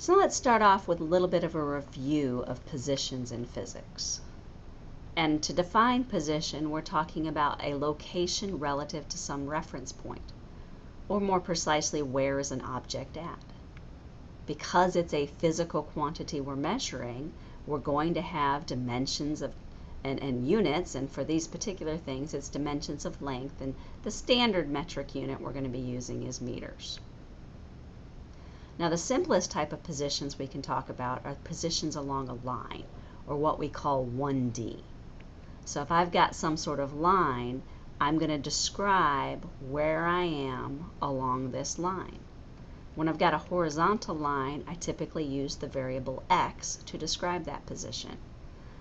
So let's start off with a little bit of a review of positions in physics. And to define position, we're talking about a location relative to some reference point, or more precisely, where is an object at. Because it's a physical quantity we're measuring, we're going to have dimensions of and, and, units, and for these particular things, it's dimensions of length, and the standard metric unit we're going to be using is meters. Now the simplest type of positions we can talk about are positions along a line, or what we call 1D. So if I've got some sort of line, I'm going to describe where I am along this line. When I've got a horizontal line, I typically use the variable x to describe that position.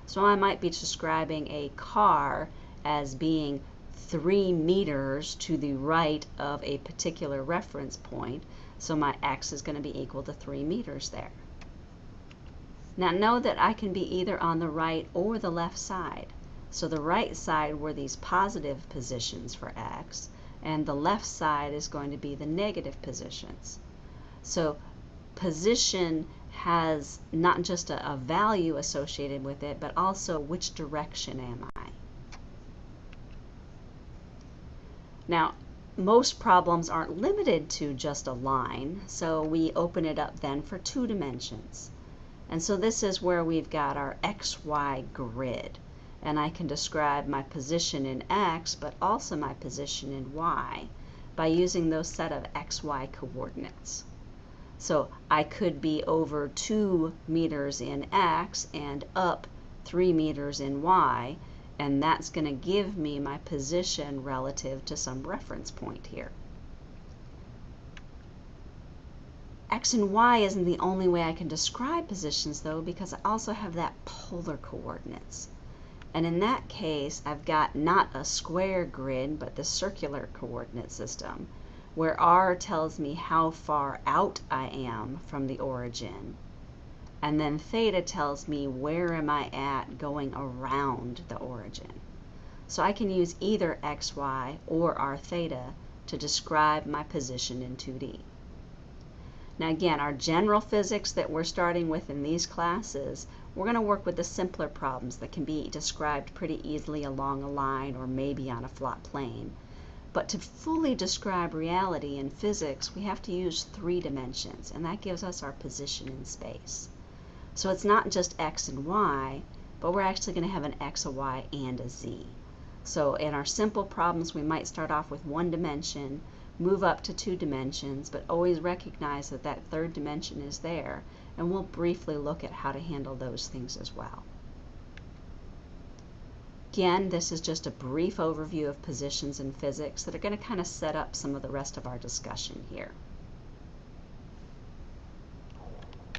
So I might be describing a car as being three meters to the right of a particular reference point, so my x is going to be equal to 3 meters there. Now know that I can be either on the right or the left side. So the right side were these positive positions for x, and the left side is going to be the negative positions. So position has not just a, a value associated with it, but also which direction am I. Now, most problems aren't limited to just a line, so we open it up then for two dimensions. And so this is where we've got our XY grid. And I can describe my position in X, but also my position in Y by using those set of XY coordinates. So I could be over 2 meters in X and up 3 meters in Y, and that's going to give me my position relative to some reference point here. X and Y isn't the only way I can describe positions though because I also have that polar coordinates. And in that case, I've got not a square grid, but the circular coordinate system, where R tells me how far out I am from the origin, and then theta tells me where am I at going around the origin. So I can use either xy or r theta to describe my position in 2D. Now again, our general physics that we're starting with in these classes, we're going to work with the simpler problems that can be described pretty easily along a line or maybe on a flat plane. But to fully describe reality in physics, we have to use three dimensions, and that gives us our position in space. So it's not just x and y, but we're actually going to have an x, a y, and a z. So in our simple problems, we might start off with one dimension, move up to two dimensions, but always recognize that that third dimension is there, and we'll briefly look at how to handle those things as well. Again, this is just a brief overview of positions in physics that are going to kind of set up some of the rest of our discussion here.